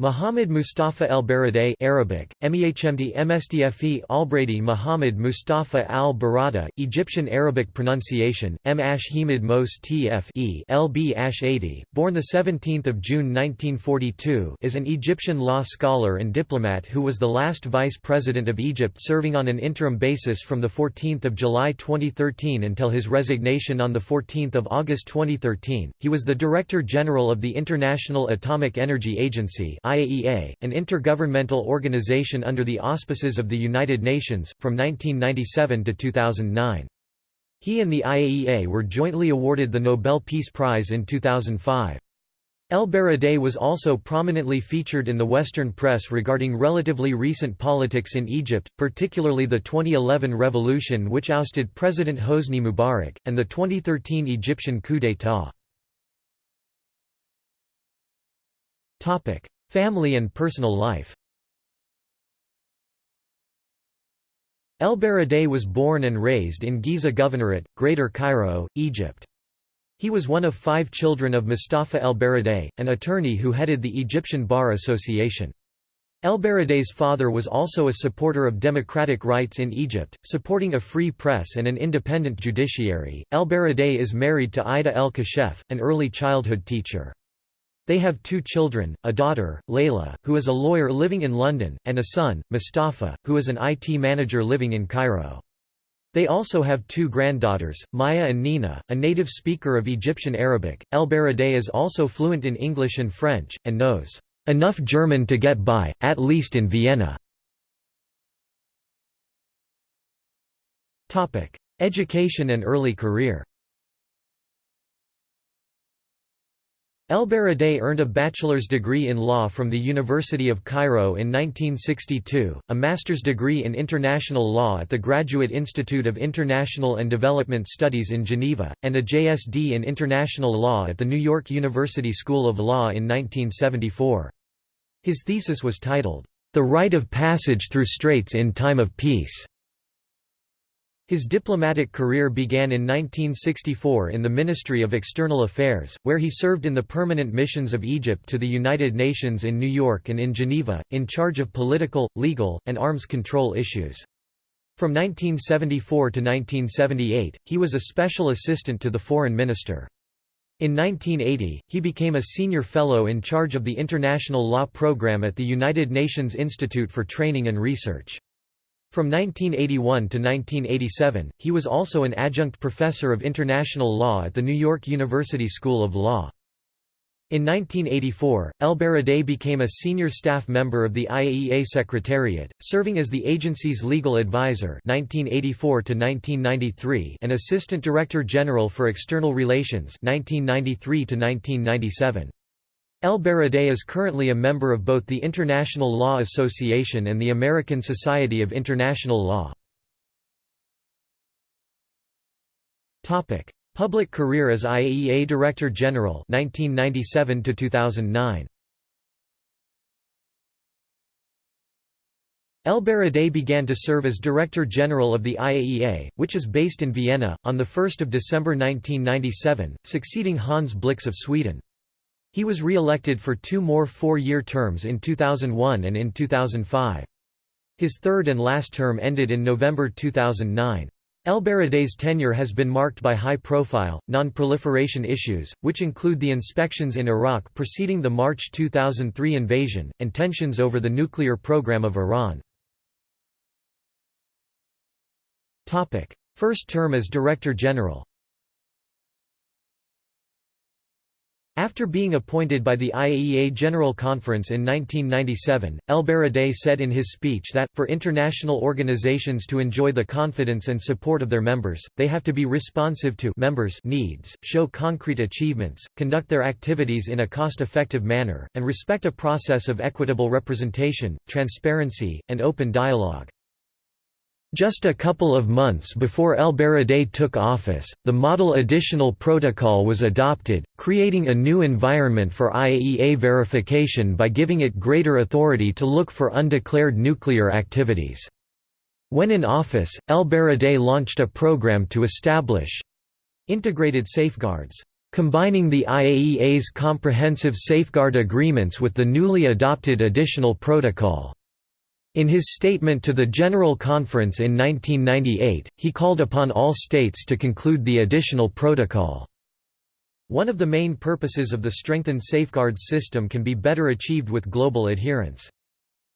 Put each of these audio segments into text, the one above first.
Muhammad Mustafa el-Baradei Arabic, MEHMD MSDFE Albrady Muhammad Mustafa al-Barada, Egyptian Arabic pronunciation, M. Hamid Mos Tfe LB Ash 80, born 17 June 1942 is an Egyptian law scholar and diplomat who was the last vice president of Egypt serving on an interim basis from 14 July 2013 until his resignation on 14 August 2013. He was the Director General of the International Atomic Energy Agency IAEA, an intergovernmental organization under the auspices of the United Nations, from 1997 to 2009. He and the IAEA were jointly awarded the Nobel Peace Prize in 2005. El Baradei was also prominently featured in the Western press regarding relatively recent politics in Egypt, particularly the 2011 revolution which ousted President Hosni Mubarak, and the 2013 Egyptian coup d'état. Family and personal life El Baradei was born and raised in Giza Governorate, Greater Cairo, Egypt. He was one of five children of Mustafa El Baradei, an attorney who headed the Egyptian Bar Association. El Baradei's father was also a supporter of democratic rights in Egypt, supporting a free press and an independent judiciary. El Baradei is married to Ida El Kashef, an early childhood teacher. They have two children, a daughter, Layla, who is a lawyer living in London, and a son, Mustafa, who is an IT manager living in Cairo. They also have two granddaughters, Maya and Nina, a native speaker of Egyptian Arabic. El Baradei is also fluent in English and French, and knows enough German to get by, at least in Vienna. Education and early career El Baradei earned a bachelor's degree in law from the University of Cairo in 1962, a master's degree in international law at the Graduate Institute of International and Development Studies in Geneva, and a JSD in international law at the New York University School of Law in 1974. His thesis was titled, The Right of Passage Through Straits in Time of Peace. His diplomatic career began in 1964 in the Ministry of External Affairs, where he served in the permanent missions of Egypt to the United Nations in New York and in Geneva, in charge of political, legal, and arms control issues. From 1974 to 1978, he was a special assistant to the foreign minister. In 1980, he became a senior fellow in charge of the International Law Program at the United Nations Institute for Training and Research. From 1981 to 1987, he was also an adjunct professor of international law at the New York University School of Law. In 1984, El Baradei became a senior staff member of the IAEA Secretariat, serving as the agency's legal advisor 1984 and assistant director general for external relations 1993 -1997. El Baradei is currently a member of both the International Law Association and the American Society of International Law. Public career as IAEA Director General 1997 to 2009 El Baradei began to serve as Director General of the IAEA, which is based in Vienna, on 1 December 1997, succeeding Hans Blix of Sweden. He was re-elected for two more four-year terms in 2001 and in 2005. His third and last term ended in November 2009. El Baradei's tenure has been marked by high-profile, non-proliferation issues, which include the inspections in Iraq preceding the March 2003 invasion, and tensions over the nuclear program of Iran. First term as Director General After being appointed by the IAEA General Conference in 1997, El Baradei said in his speech that, for international organizations to enjoy the confidence and support of their members, they have to be responsive to members' needs, show concrete achievements, conduct their activities in a cost-effective manner, and respect a process of equitable representation, transparency, and open dialogue. Just a couple of months before El Baradei took office, the Model Additional Protocol was adopted, creating a new environment for IAEA verification by giving it greater authority to look for undeclared nuclear activities. When in office, El Baradei launched a program to establish integrated safeguards combining the IAEA's comprehensive safeguard agreements with the newly adopted additional protocol. In his statement to the General Conference in 1998, he called upon all states to conclude the additional protocol. One of the main purposes of the strengthened safeguards system can be better achieved with global adherence.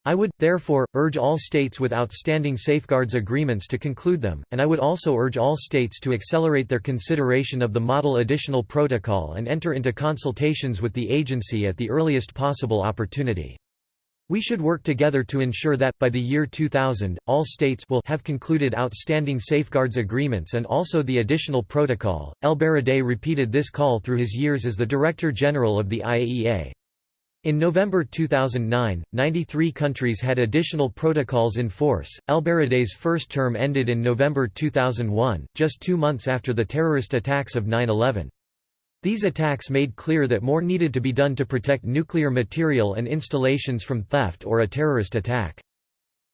I would, therefore, urge all states with outstanding safeguards agreements to conclude them, and I would also urge all states to accelerate their consideration of the Model Additional Protocol and enter into consultations with the agency at the earliest possible opportunity. We should work together to ensure that, by the year 2000, all states will have concluded outstanding safeguards agreements and also the additional protocol. El Baradei repeated this call through his years as the Director General of the IAEA. In November 2009, 93 countries had additional protocols in force. El Baradei's first term ended in November 2001, just two months after the terrorist attacks of 9 11. These attacks made clear that more needed to be done to protect nuclear material and installations from theft or a terrorist attack.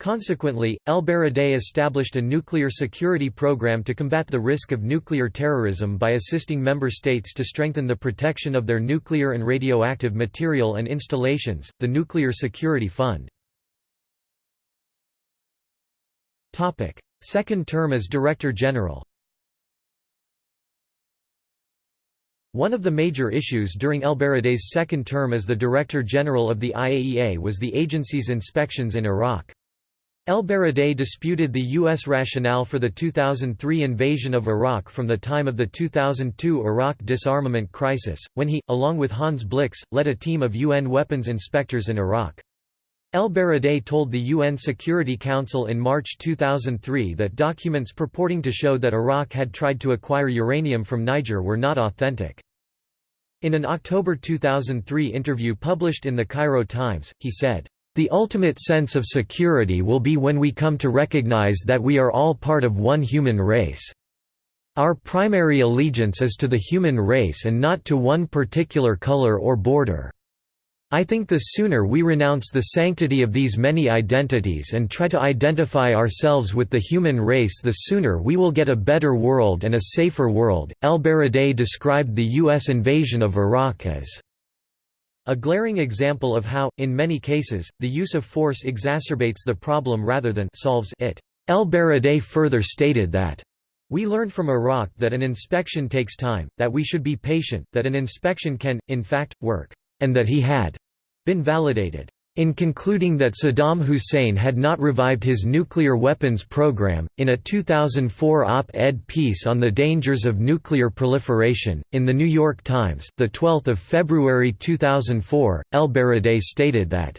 Consequently, El Baradei established a nuclear security program to combat the risk of nuclear terrorism by assisting member states to strengthen the protection of their nuclear and radioactive material and installations, the Nuclear Security Fund. Second term as Director General One of the major issues during El Baradei's second term as the Director General of the IAEA was the agency's inspections in Iraq. El Baradei disputed the U.S. rationale for the 2003 invasion of Iraq from the time of the 2002 Iraq disarmament crisis, when he, along with Hans Blix, led a team of UN weapons inspectors in Iraq. El Baradei told the UN Security Council in March 2003 that documents purporting to show that Iraq had tried to acquire uranium from Niger were not authentic. In an October 2003 interview published in the Cairo Times, he said, "...the ultimate sense of security will be when we come to recognize that we are all part of one human race. Our primary allegiance is to the human race and not to one particular color or border." I think the sooner we renounce the sanctity of these many identities and try to identify ourselves with the human race the sooner we will get a better world and a safer world. El Baradei described the U.S. invasion of Iraq as a glaring example of how, in many cases, the use of force exacerbates the problem rather than solves it. El Baradei further stated that we learned from Iraq that an inspection takes time, that we should be patient, that an inspection can, in fact, work, and that he had been validated. In concluding that Saddam Hussein had not revived his nuclear weapons program, in a 2004 op-ed piece on the dangers of nuclear proliferation, in The New York Times, 12 February 2004, El Baradei stated that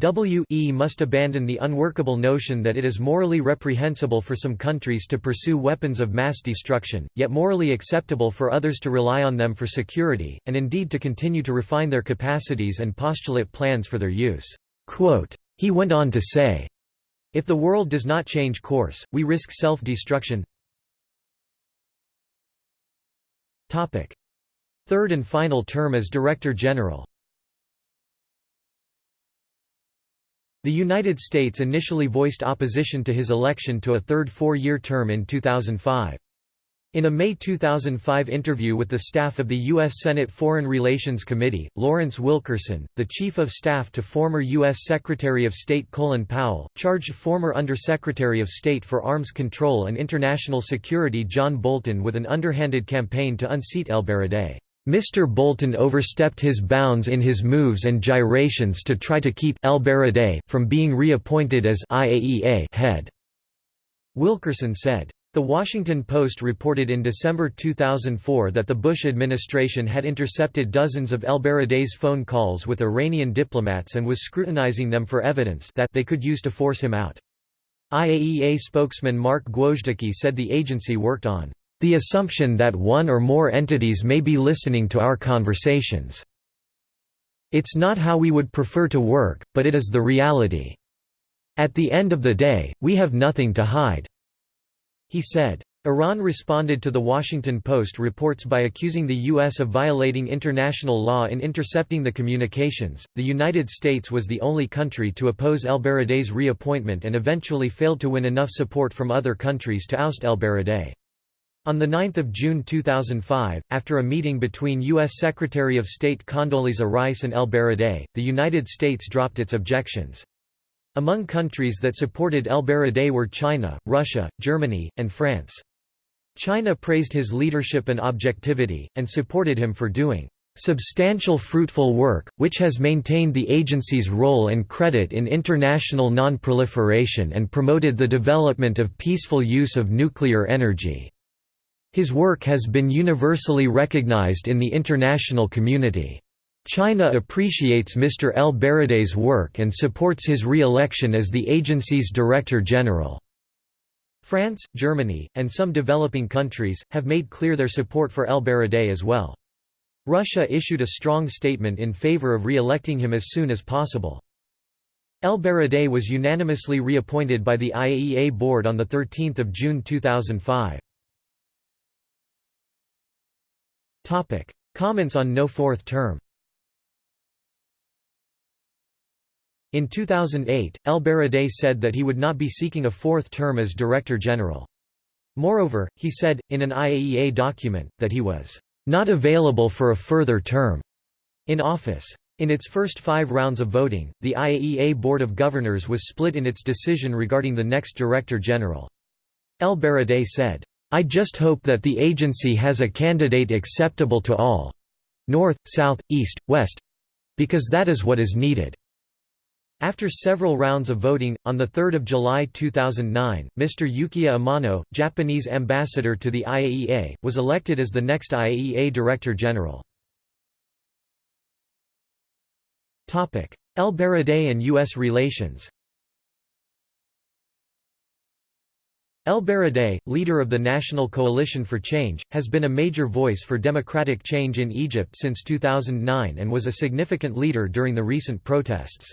WE must abandon the unworkable notion that it is morally reprehensible for some countries to pursue weapons of mass destruction, yet morally acceptable for others to rely on them for security, and indeed to continue to refine their capacities and postulate plans for their use. Quote, he went on to say, If the world does not change course, we risk self-destruction. Third and final term as Director General The United States initially voiced opposition to his election to a third four-year term in 2005. In a May 2005 interview with the staff of the U.S. Senate Foreign Relations Committee, Lawrence Wilkerson, the Chief of Staff to former U.S. Secretary of State Colin Powell, charged former Undersecretary of State for Arms Control and International Security John Bolton with an underhanded campaign to unseat El Baradei. Mr. Bolton overstepped his bounds in his moves and gyrations to try to keep El Baradei from being reappointed as IAEA head. Wilkerson said. The Washington Post reported in December 2004 that the Bush administration had intercepted dozens of El Baradei's phone calls with Iranian diplomats and was scrutinizing them for evidence that they could use to force him out. IAEA spokesman Mark Gwozdecky said the agency worked on the assumption that one or more entities may be listening to our conversations. It's not how we would prefer to work, but it is the reality. At the end of the day, we have nothing to hide." He said. Iran responded to The Washington Post reports by accusing the U.S. of violating international law in intercepting the communications. The United States was the only country to oppose El Baradei's reappointment and eventually failed to win enough support from other countries to oust El Baradei. On 9 June 2005, after a meeting between U.S. Secretary of State Condoleezza Rice and El Baradei, the United States dropped its objections. Among countries that supported El Baradei were China, Russia, Germany, and France. China praised his leadership and objectivity, and supported him for doing substantial fruitful work, which has maintained the agency's role and credit in international non-proliferation and promoted the development of peaceful use of nuclear energy. His work has been universally recognized in the international community. China appreciates Mr. El Baradei's work and supports his re-election as the agency's Director General. France, Germany, and some developing countries, have made clear their support for El Baradei as well. Russia issued a strong statement in favor of re-electing him as soon as possible. El Baradei was unanimously reappointed by the IAEA board on 13 June 2005. Comments on no fourth term In 2008, El Baradei said that he would not be seeking a fourth term as Director General. Moreover, he said, in an IAEA document, that he was not available for a further term in office. In its first five rounds of voting, the IAEA Board of Governors was split in its decision regarding the next Director General. El Baradei said, I just hope that the agency has a candidate acceptable to all—north, south, east, west—because that is what is needed. After several rounds of voting, on 3 July 2009, Mr. Yukiya Amano, Japanese ambassador to the IAEA, was elected as the next IAEA Director General. El Baradei and U.S. relations El Baradei, leader of the National Coalition for Change, has been a major voice for democratic change in Egypt since 2009 and was a significant leader during the recent protests.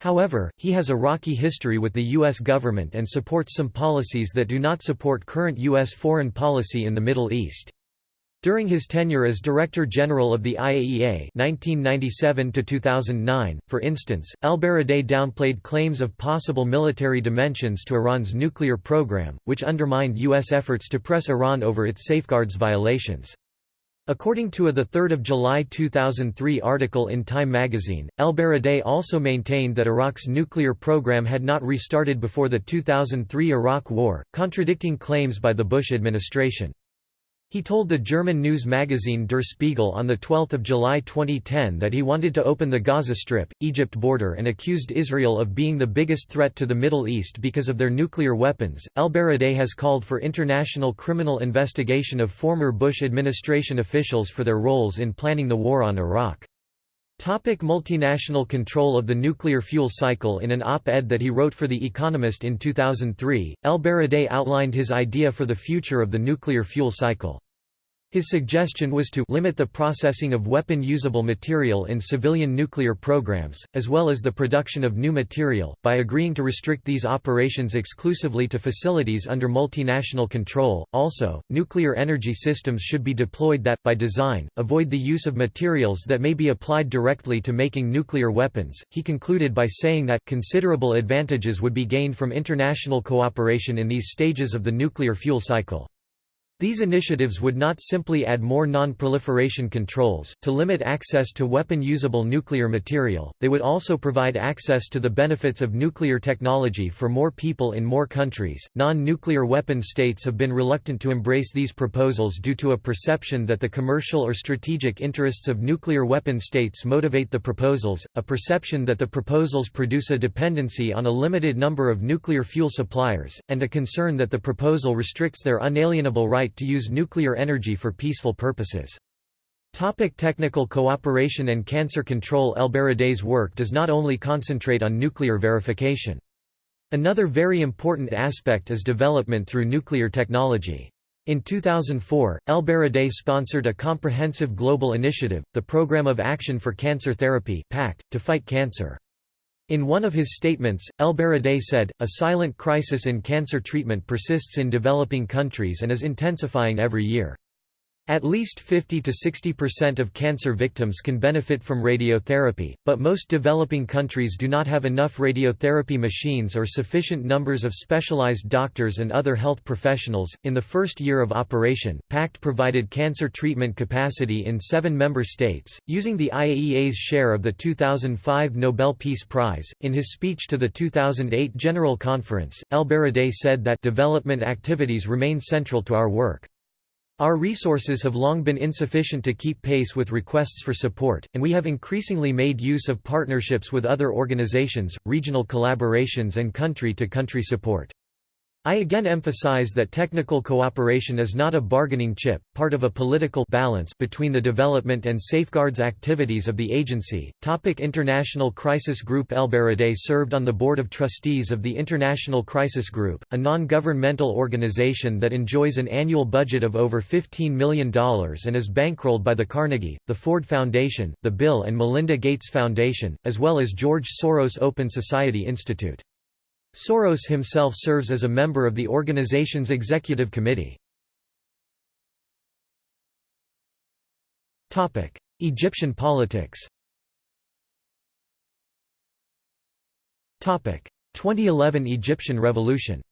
However, he has a rocky history with the U.S. government and supports some policies that do not support current U.S. foreign policy in the Middle East. During his tenure as Director General of the IAEA 1997 for instance, El-Baradei downplayed claims of possible military dimensions to Iran's nuclear program, which undermined U.S. efforts to press Iran over its safeguards violations. According to a 3 July 2003 article in Time magazine, El-Baradei also maintained that Iraq's nuclear program had not restarted before the 2003 Iraq War, contradicting claims by the Bush administration. He told the German news magazine Der Spiegel on 12 July 2010 that he wanted to open the Gaza Strip, Egypt border and accused Israel of being the biggest threat to the Middle East because of their nuclear weapons. Al-Baradei has called for international criminal investigation of former Bush administration officials for their roles in planning the war on Iraq. Topic multinational control of the nuclear fuel cycle In an op-ed that he wrote for The Economist in 2003, El Baradei outlined his idea for the future of the nuclear fuel cycle. His suggestion was to limit the processing of weapon-usable material in civilian nuclear programs, as well as the production of new material, by agreeing to restrict these operations exclusively to facilities under multinational control. Also, nuclear energy systems should be deployed that, by design, avoid the use of materials that may be applied directly to making nuclear weapons. He concluded by saying that considerable advantages would be gained from international cooperation in these stages of the nuclear fuel cycle. These initiatives would not simply add more non-proliferation controls, to limit access to weapon-usable nuclear material, they would also provide access to the benefits of nuclear technology for more people in more countries. Non-nuclear weapon states have been reluctant to embrace these proposals due to a perception that the commercial or strategic interests of nuclear weapon states motivate the proposals, a perception that the proposals produce a dependency on a limited number of nuclear fuel suppliers, and a concern that the proposal restricts their unalienable right right to use nuclear energy for peaceful purposes. Topic technical cooperation and cancer control El Baradei's work does not only concentrate on nuclear verification. Another very important aspect is development through nuclear technology. In 2004, El Baradei sponsored a comprehensive global initiative, the Programme of Action for Cancer Therapy PACT, to fight cancer. In one of his statements, El Baradei said, a silent crisis in cancer treatment persists in developing countries and is intensifying every year. At least 50 to 60% of cancer victims can benefit from radiotherapy, but most developing countries do not have enough radiotherapy machines or sufficient numbers of specialized doctors and other health professionals. In the first year of operation, PACT provided cancer treatment capacity in seven member states, using the IAEA's share of the 2005 Nobel Peace Prize. In his speech to the 2008 General Conference, El said that development activities remain central to our work. Our resources have long been insufficient to keep pace with requests for support, and we have increasingly made use of partnerships with other organizations, regional collaborations and country-to-country -country support. I again emphasize that technical cooperation is not a bargaining chip, part of a political balance between the development and safeguards activities of the agency. Topic International Crisis Group El Baradei served on the Board of Trustees of the International Crisis Group, a non-governmental organization that enjoys an annual budget of over $15 million and is bankrolled by the Carnegie, the Ford Foundation, the Bill and Melinda Gates Foundation, as well as George Soros Open Society Institute. Soros himself serves as a member of the organization's executive committee. Egyptian politics 2011 Egyptian Revolution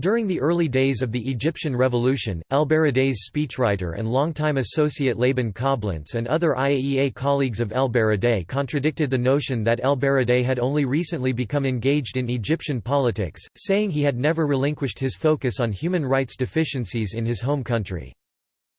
During the early days of the Egyptian Revolution, El Baradei's speechwriter and longtime associate Laban Coblentz and other IAEA colleagues of El Baradei contradicted the notion that El Baradei had only recently become engaged in Egyptian politics, saying he had never relinquished his focus on human rights deficiencies in his home country.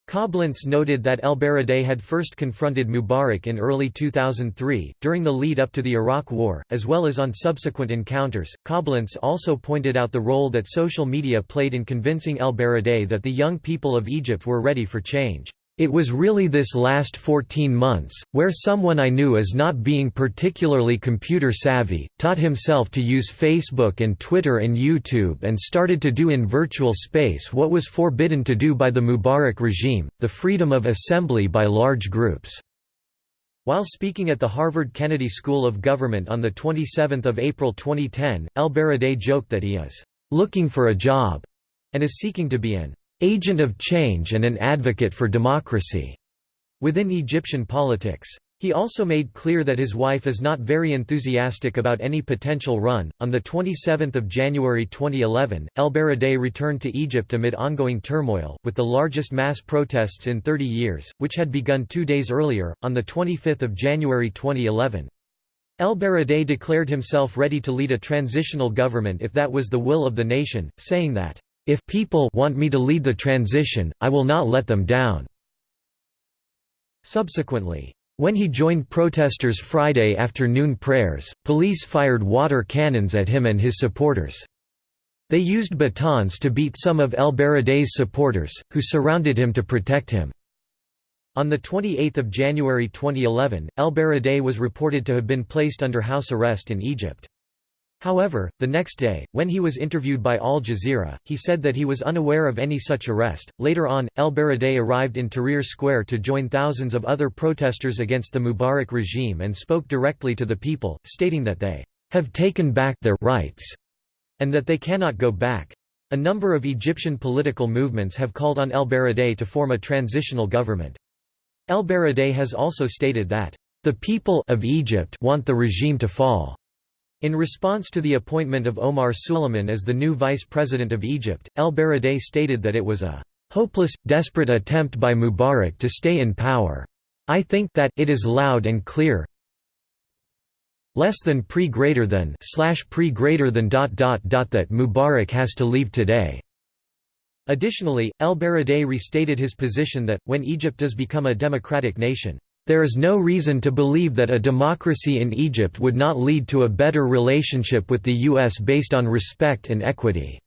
Coblentz noted that El Baradei had first confronted Mubarak in early 2003, during the lead up to the Iraq War, as well as on subsequent encounters. Coblentz also pointed out the role that social media played in convincing El Baradei that the young people of Egypt were ready for change. It was really this last 14 months, where someone I knew as not being particularly computer savvy, taught himself to use Facebook and Twitter and YouTube and started to do in virtual space what was forbidden to do by the Mubarak regime, the freedom of assembly by large groups. While speaking at the Harvard Kennedy School of Government on 27 April 2010, El Baradei joked that he is "...looking for a job," and is seeking to be an agent of change and an advocate for democracy within Egyptian politics. He also made clear that his wife is not very enthusiastic about any potential run. On the 27th of January 2011, El Baradei returned to Egypt amid ongoing turmoil, with the largest mass protests in 30 years, which had begun 2 days earlier on the 25th of January 2011. El Baradei declared himself ready to lead a transitional government if that was the will of the nation, saying that if people want me to lead the transition, I will not let them down." Subsequently, when he joined protesters' Friday afternoon prayers, police fired water cannons at him and his supporters. They used batons to beat some of El Baradei's supporters, who surrounded him to protect him. On 28 January 2011, El Baradei was reported to have been placed under house arrest in Egypt. However, the next day, when he was interviewed by Al Jazeera, he said that he was unaware of any such arrest. Later on, El Baradei arrived in Tahrir Square to join thousands of other protesters against the Mubarak regime and spoke directly to the people, stating that they have taken back their rights and that they cannot go back. A number of Egyptian political movements have called on El Baradei to form a transitional government. El Baradei has also stated that the people of Egypt want the regime to fall. In response to the appointment of Omar Suleiman as the new vice president of Egypt, El Baradei stated that it was a hopeless, desperate attempt by Mubarak to stay in power. I think that it is loud and clear less than pre greater than slash pre greater than dot dot dot that Mubarak has to leave today. Additionally, El Baradei restated his position that, when Egypt does become a democratic nation, there is no reason to believe that a democracy in Egypt would not lead to a better relationship with the U.S. based on respect and equity."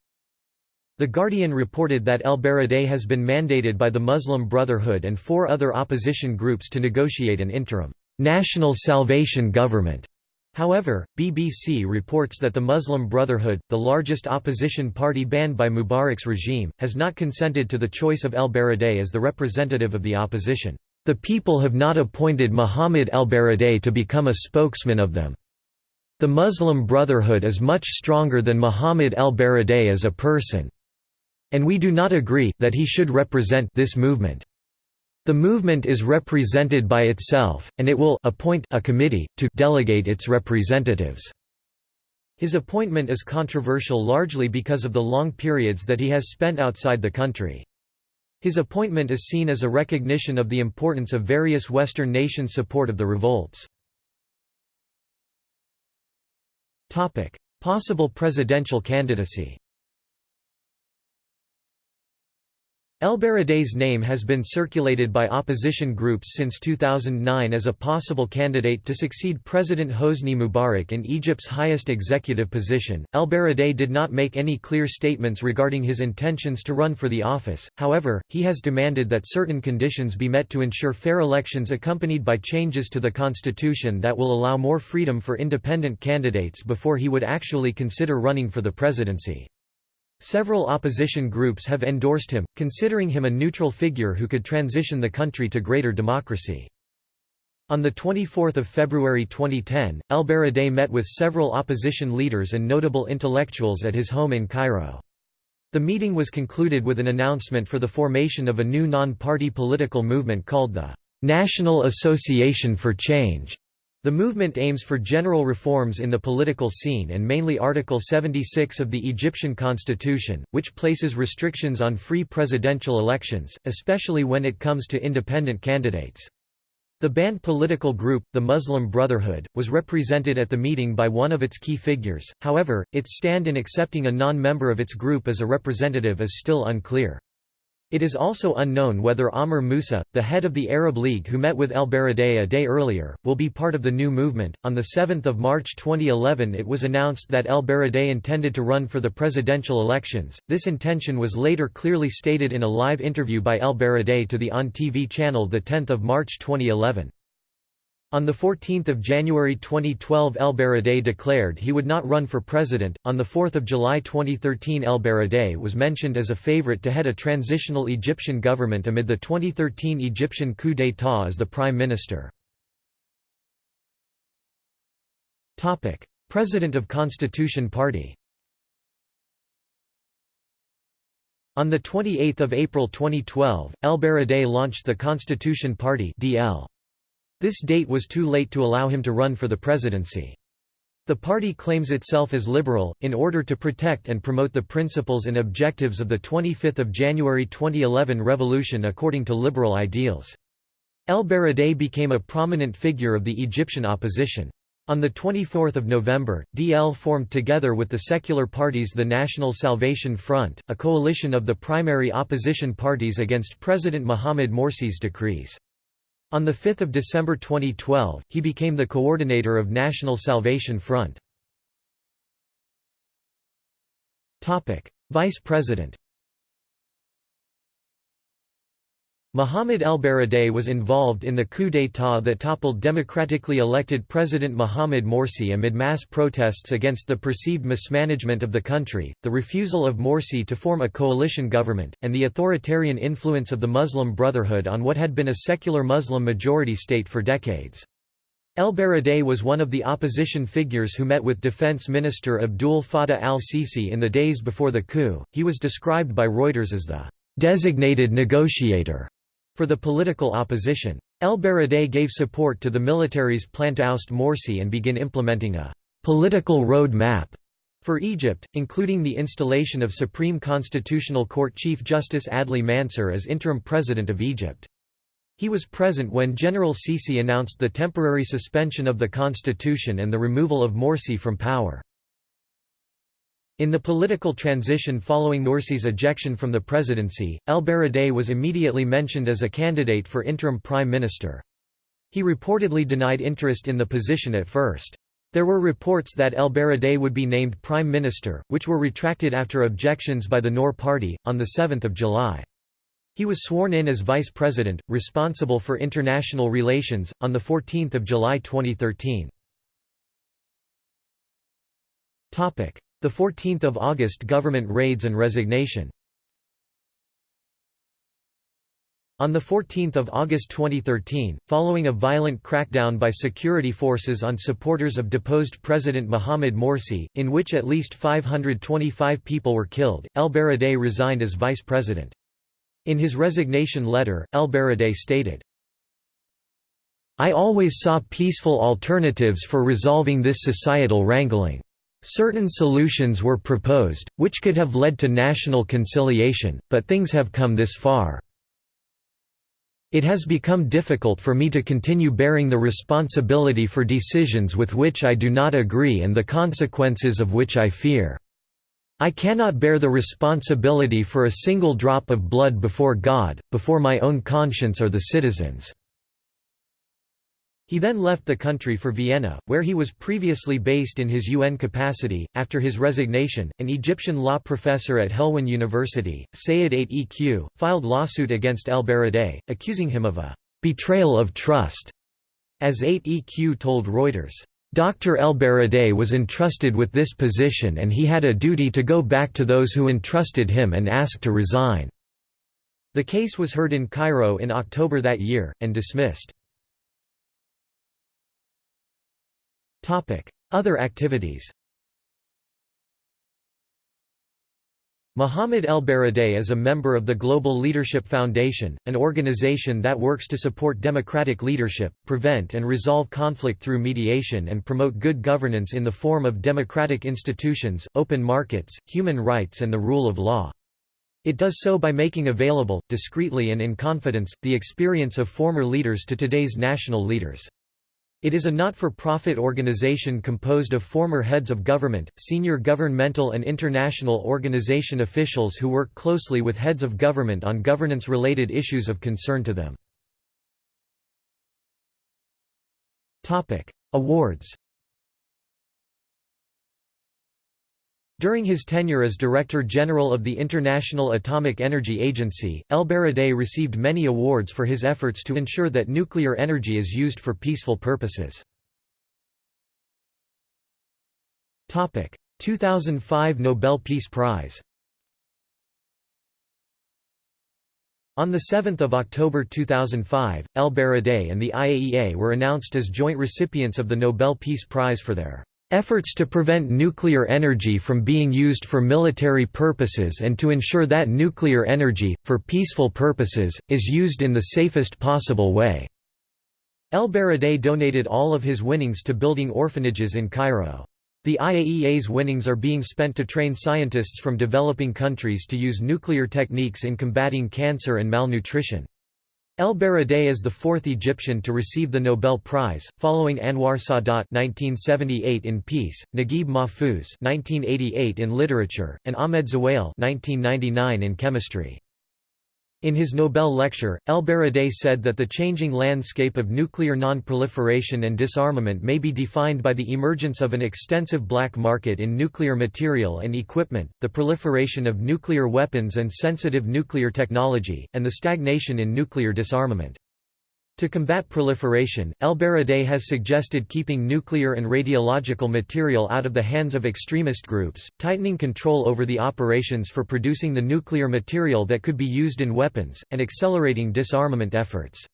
The Guardian reported that El Baradei has been mandated by the Muslim Brotherhood and four other opposition groups to negotiate an interim, "'National Salvation Government' However, BBC reports that the Muslim Brotherhood, the largest opposition party banned by Mubarak's regime, has not consented to the choice of El Baradei as the representative of the opposition. The people have not appointed Muhammad el-Baradei to become a spokesman of them. The Muslim Brotherhood is much stronger than Muhammad el-Baradei as a person. and we do not agree that he should represent this movement. The movement is represented by itself, and it will appoint a committee, to delegate its representatives." His appointment is controversial largely because of the long periods that he has spent outside the country. His appointment is seen as a recognition of the importance of various Western nations' support of the revolts. Possible presidential candidacy El-Baradei's name has been circulated by opposition groups since 2009 as a possible candidate to succeed President Hosni Mubarak in Egypt's highest executive position. El-Baradei did not make any clear statements regarding his intentions to run for the office, however, he has demanded that certain conditions be met to ensure fair elections accompanied by changes to the constitution that will allow more freedom for independent candidates before he would actually consider running for the presidency. Several opposition groups have endorsed him, considering him a neutral figure who could transition the country to greater democracy. On 24 February 2010, El-Baradei met with several opposition leaders and notable intellectuals at his home in Cairo. The meeting was concluded with an announcement for the formation of a new non-party political movement called the National Association for Change. The movement aims for general reforms in the political scene and mainly Article 76 of the Egyptian constitution, which places restrictions on free presidential elections, especially when it comes to independent candidates. The banned political group, the Muslim Brotherhood, was represented at the meeting by one of its key figures, however, its stand in accepting a non-member of its group as a representative is still unclear. It is also unknown whether Amr Moussa, the head of the Arab League who met with El Baradei a day earlier, will be part of the new movement. On 7 March 2011 it was announced that El Baradei intended to run for the presidential elections. This intention was later clearly stated in a live interview by El Baradei to the On TV channel 10 March 2011. On 14 January 2012 El Baradei declared he would not run for president. On 4 July 2013 El Baradei was mentioned as a favorite to head a transitional Egyptian government amid the 2013 Egyptian coup d'état as the prime minister. President of Constitution Party On 28 April 2012, El Baradei launched the Constitution Party DL. This date was too late to allow him to run for the presidency. The party claims itself as liberal, in order to protect and promote the principles and objectives of the 25 January 2011 revolution according to liberal ideals. El Baradei became a prominent figure of the Egyptian opposition. On 24 November, DL formed together with the secular parties the National Salvation Front, a coalition of the primary opposition parties against President Mohamed Morsi's decrees. On 5 December 2012, he became the coordinator of National Salvation Front. Vice President Mohamed el-Baradei was involved in the coup d'état that toppled democratically elected President Mohamed Morsi amid mass protests against the perceived mismanagement of the country, the refusal of Morsi to form a coalition government, and the authoritarian influence of the Muslim Brotherhood on what had been a secular Muslim majority state for decades. El-Baradei was one of the opposition figures who met with Defense Minister Abdul Fattah al-Sisi in the days before the coup. He was described by Reuters as the designated negotiator for the political opposition. El Baradei gave support to the military's plan to oust Morsi and begin implementing a political road map for Egypt, including the installation of Supreme Constitutional Court Chief Justice Adli Mansur as interim president of Egypt. He was present when General Sisi announced the temporary suspension of the constitution and the removal of Morsi from power. In the political transition following Morsi's ejection from the presidency, El-Baradei was immediately mentioned as a candidate for interim prime minister. He reportedly denied interest in the position at first. There were reports that El-Baradei would be named prime minister, which were retracted after objections by the Noor party, on 7 July. He was sworn in as vice president, responsible for international relations, on 14 July 2013. 14 August government raids and resignation On 14 August 2013, following a violent crackdown by security forces on supporters of deposed President Mohamed Morsi, in which at least 525 people were killed, El Baradei resigned as vice president. In his resignation letter, El Baradei stated, I always saw peaceful alternatives for resolving this societal wrangling. Certain solutions were proposed, which could have led to national conciliation, but things have come this far. It has become difficult for me to continue bearing the responsibility for decisions with which I do not agree and the consequences of which I fear. I cannot bear the responsibility for a single drop of blood before God, before my own conscience or the citizens." He then left the country for Vienna, where he was previously based in his UN capacity. After his resignation, an Egyptian law professor at Helwan University, Sayed 8EQ, filed lawsuit against El Baradei, accusing him of a betrayal of trust. As 8EQ told Reuters, Dr. El Baradei was entrusted with this position and he had a duty to go back to those who entrusted him and ask to resign. The case was heard in Cairo in October that year, and dismissed. Other activities Mohamed El Baradei is a member of the Global Leadership Foundation, an organization that works to support democratic leadership, prevent and resolve conflict through mediation and promote good governance in the form of democratic institutions, open markets, human rights and the rule of law. It does so by making available, discreetly and in confidence, the experience of former leaders to today's national leaders. It is a not-for-profit organization composed of former heads of government, senior governmental and international organization officials who work closely with heads of government on governance-related issues of concern to them. Awards During his tenure as Director General of the International Atomic Energy Agency, El Baradei received many awards for his efforts to ensure that nuclear energy is used for peaceful purposes. 2005 Nobel Peace Prize On 7 October 2005, El Baradei and the IAEA were announced as joint recipients of the Nobel Peace Prize for their Efforts to prevent nuclear energy from being used for military purposes and to ensure that nuclear energy, for peaceful purposes, is used in the safest possible way." El Baradei donated all of his winnings to building orphanages in Cairo. The IAEA's winnings are being spent to train scientists from developing countries to use nuclear techniques in combating cancer and malnutrition. El Baradei is the fourth Egyptian to receive the Nobel Prize, following Anwar Sadat (1978) in peace, Naguib Mahfouz (1988) in literature, and Ahmed Zewail (1999) in chemistry. In his Nobel lecture, El Baradei said that the changing landscape of nuclear non-proliferation and disarmament may be defined by the emergence of an extensive black market in nuclear material and equipment, the proliferation of nuclear weapons and sensitive nuclear technology, and the stagnation in nuclear disarmament. To combat proliferation, El Baradei has suggested keeping nuclear and radiological material out of the hands of extremist groups, tightening control over the operations for producing the nuclear material that could be used in weapons, and accelerating disarmament efforts.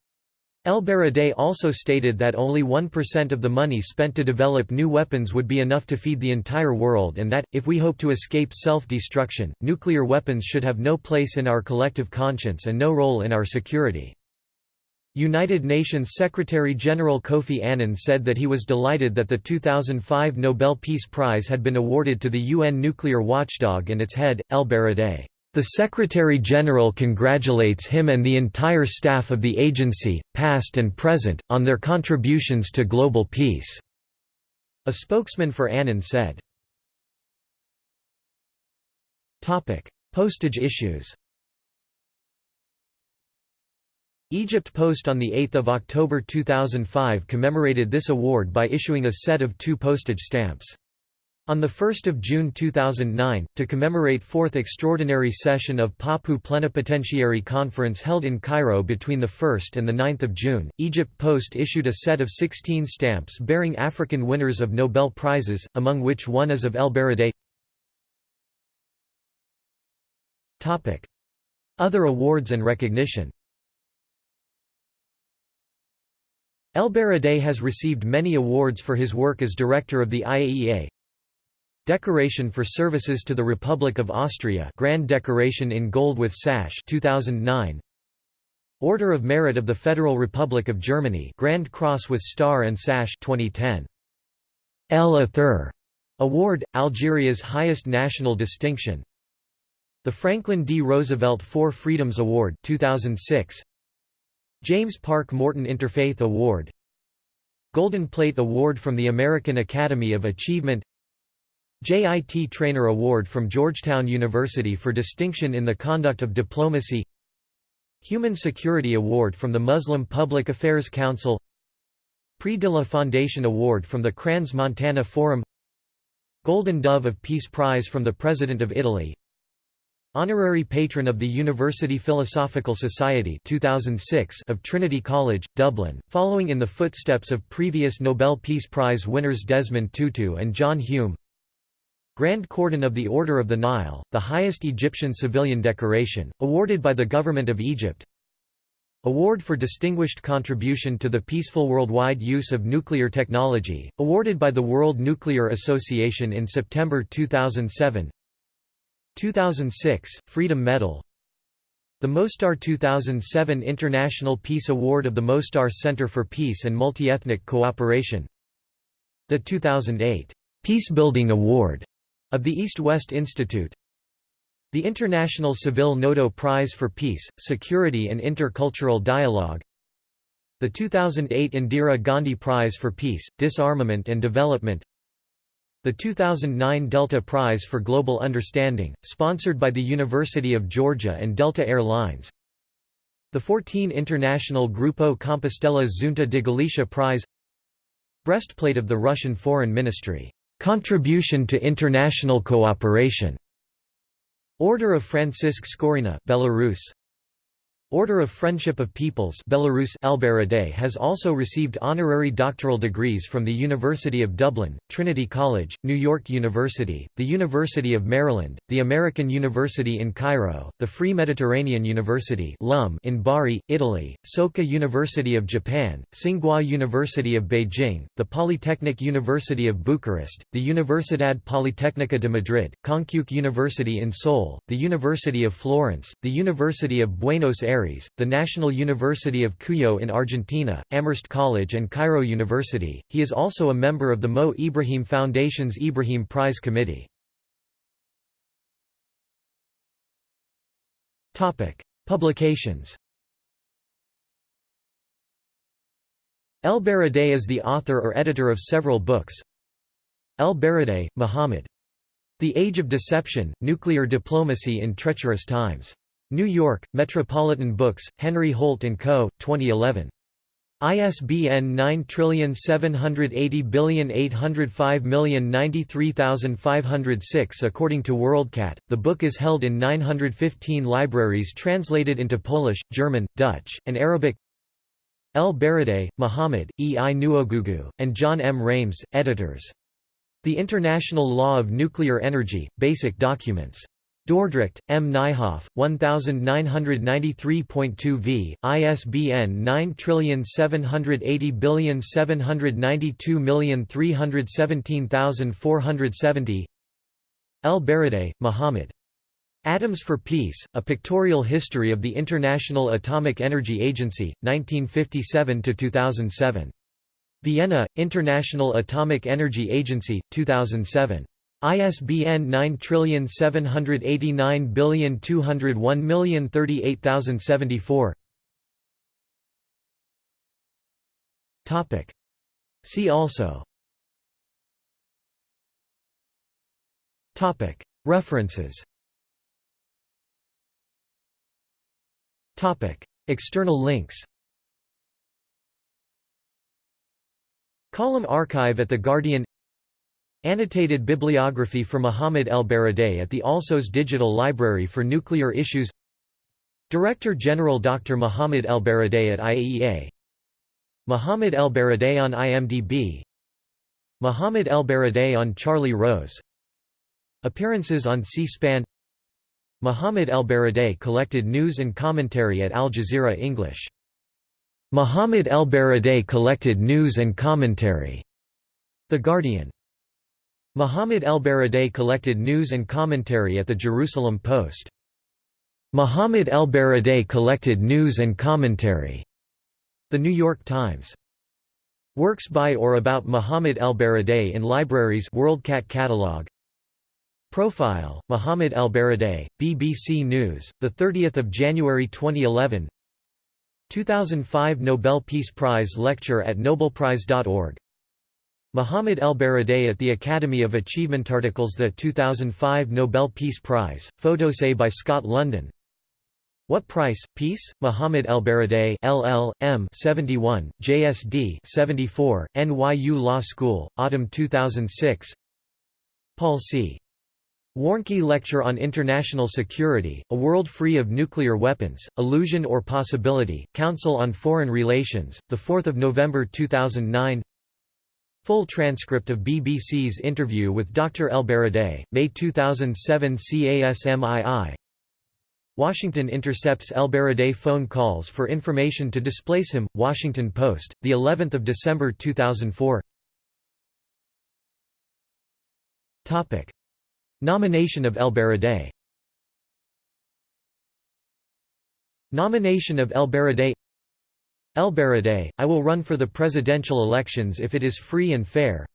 El Baradei also stated that only 1% of the money spent to develop new weapons would be enough to feed the entire world and that, if we hope to escape self-destruction, nuclear weapons should have no place in our collective conscience and no role in our security. United Nations Secretary-General Kofi Annan said that he was delighted that the 2005 Nobel Peace Prize had been awarded to the UN nuclear watchdog and its head, El Baradei. The Secretary-General congratulates him and the entire staff of the agency, past and present, on their contributions to global peace." A spokesman for Annan said. Postage issues Egypt Post on 8 October 2005 commemorated this award by issuing a set of two postage stamps. On 1 June 2009, to commemorate 4th Extraordinary Session of PAPU Plenipotentiary Conference held in Cairo between 1 and 9 June, Egypt Post issued a set of 16 stamps bearing African winners of Nobel Prizes, among which one is of El Baradei. Other awards and recognition El-Baradei has received many awards for his work as director of the IAEA. Decoration for Services to the Republic of Austria Grand Decoration in Gold with Sash 2009. Order of Merit of the Federal Republic of Germany Grand Cross with Star and Sash 2010. El Athir Award, Algeria's highest national distinction. The Franklin D. Roosevelt Four Freedoms Award 2006. James Park Morton Interfaith Award Golden Plate Award from the American Academy of Achievement Jit Trainor Award from Georgetown University for distinction in the conduct of diplomacy Human Security Award from the Muslim Public Affairs Council Prix de la Foundation Award from the Crans-Montana Forum Golden Dove of Peace Prize from the President of Italy Honorary Patron of the University Philosophical Society 2006 of Trinity College, Dublin, following in the footsteps of previous Nobel Peace Prize winners Desmond Tutu and John Hume. Grand Cordon of the Order of the Nile, the highest Egyptian civilian decoration, awarded by the Government of Egypt. Award for Distinguished Contribution to the Peaceful Worldwide Use of Nuclear Technology, awarded by the World Nuclear Association in September 2007 2006, Freedom Medal. The Mostar 2007 International Peace Award of the Mostar Center for Peace and Multiethnic Cooperation. The 2008 Peacebuilding Award of the East-West Institute. The International Seville Noto Prize for Peace, Security and Intercultural Dialogue. The 2008 Indira Gandhi Prize for Peace, Disarmament and Development the 2009 Delta Prize for Global Understanding, sponsored by the University of Georgia and Delta Air Lines. The 14 International Grupo Compostela Xunta de Galicia Prize. Breastplate of the Russian Foreign Ministry, "'Contribution to International Cooperation' Order of Francysk Skaryna Belarus, Order of Friendship of Peoples Belarus has also received honorary doctoral degrees from the University of Dublin, Trinity College, New York University, the University of Maryland, the American University in Cairo, the Free Mediterranean University in Bari, Italy, Soka University of Japan, Tsinghua University of Beijing, the Polytechnic University of Bucharest, the Universidad Politécnica de Madrid, Konkuk University in Seoul, the University of Florence, the University of Buenos Aires the National University of Cuyo in Argentina, Amherst College and Cairo University. He is also a member of the Mo Ibrahim Foundation's Ibrahim Prize Committee. Topic: Publications. El-Baradei is the author or editor of several books. El-Baradei, Muhammad. The Age of Deception, Nuclear Diplomacy in Treacherous Times. New York, Metropolitan Books, Henry Holt & Co., 2011. ISBN 9780805093506 According to WorldCat, the book is held in 915 libraries translated into Polish, German, Dutch, and Arabic El-Baradei, Muhammad, E. I. Nwogugu, and John M. Rames, editors. The International Law of Nuclear Energy, Basic Documents. Dordrecht, M. Nijhoff, 1993.2 v, ISBN 9780792317470 El-Baradei, Muhammad. Atoms for Peace, A Pictorial History of the International Atomic Energy Agency, 1957–2007. Vienna, International Atomic Energy Agency, 2007. ISBN 9789201038074 Topic. See also. Topic. References. Topic. External links. Column archive at The Guardian Annotated bibliography for Muhammad el-Baradei at the Alsos Digital Library for Nuclear Issues Director General Dr. Muhammad el-Baradei at IAEA Muhammad el-Baradei on IMDb Muhammad el-Baradei on Charlie Rose Appearances on C-SPAN Muhammad el-Baradei collected news and commentary at Al Jazeera English Muhammad el-Baradei collected news and commentary. The Guardian. Muhammad el-Baradei collected news and commentary at the Jerusalem Post. Muhammad el-Baradei collected news and commentary. The New York Times. Works by or about Muhammad el-Baradei in libraries WorldCat catalog. Profile: Muhammad el-Baradei, BBC News, the 30th of January 2011. 2005 Nobel Peace Prize lecture at nobelprize.org. Muhammad el-Baradei at the Academy of Achievement articles the 2005 Nobel Peace Prize, photosay by Scott London. What Price, Peace? Muhammad el-Baradei LL.M. 71, JSD 74, NYU Law School, Autumn 2006 Paul C. Warnke Lecture on International Security, A World Free of Nuclear Weapons, Illusion or Possibility, Council on Foreign Relations, 4 November 2009 Full transcript of BBC's interview with Dr. El-Baradei, May 2007 CASMII Washington intercepts El-Baradei phone calls for information to displace him, Washington Post, the 11th of December 2004 Topic. Nomination of El-Baradei. Nomination of El-Baradei El-Baradei, I will run for the presidential elections if it is free and fair.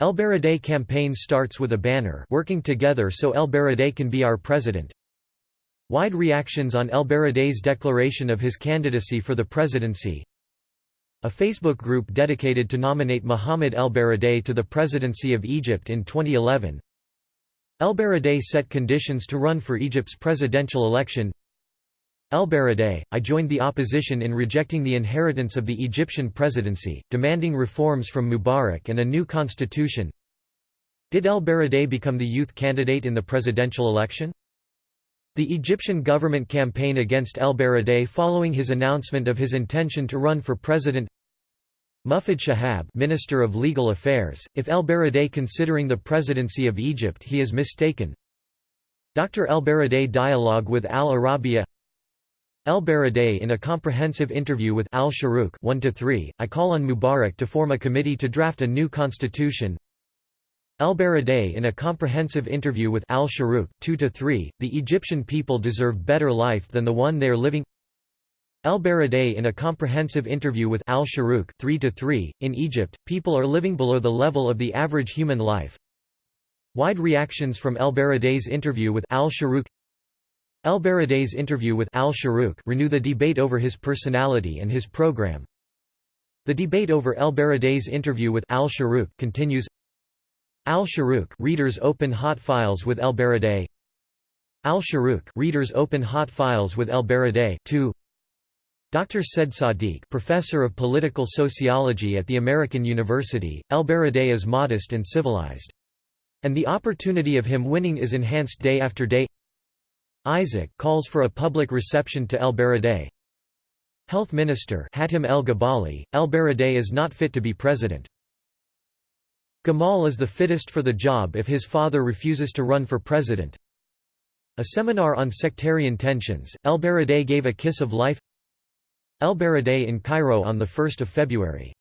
El-Baradei campaign starts with a banner working together so El-Baradei can be our president. Wide reactions on El-Baradei's declaration of his candidacy for the presidency. A Facebook group dedicated to nominate Mohamed El-Baradei to the presidency of Egypt in 2011. El-Baradei set conditions to run for Egypt's presidential election El-Baradei, I joined the opposition in rejecting the inheritance of the Egyptian presidency, demanding reforms from Mubarak and a new constitution Did El-Baradei become the youth candidate in the presidential election? The Egyptian government campaign against El-Baradei following his announcement of his intention to run for president Mufid Shahab Minister of Legal Affairs, if El-Baradei considering the presidency of Egypt he is mistaken Dr. El-Baradei dialogue with Al-Arabiya El-Baradei in a comprehensive interview with Al-Sharuk 1–3, I call on Mubarak to form a committee to draft a new constitution. El-Baradei in a comprehensive interview with Al-Sharuk 2–3, the Egyptian people deserve better life than the one they are living. El-Baradei in a comprehensive interview with Al-Sharuk 3 in Egypt, people are living below the level of the average human life. Wide reactions from El-Baradei's interview with Al-Sharuk El-Baradei's interview with Al-Sharuk renew the debate over his personality and his program. The debate over El-Baradei's interview with Al-Sharuk continues. Al-Sharuk readers open hot files with El-Baradei. Al-Sharuk readers open hot files with El-Baradei 2 Dr. Said Sadiq professor of political sociology at the American University, El-Baradei is modest and civilized. And the opportunity of him winning is enhanced day after day Isaac calls for a public reception to El-Baradei. Health Minister Hatem El-Gabali, El-Baradei is not fit to be president. Gamal is the fittest for the job if his father refuses to run for president. A seminar on sectarian tensions, El-Baradei gave a kiss of life El-Baradei in Cairo on 1 February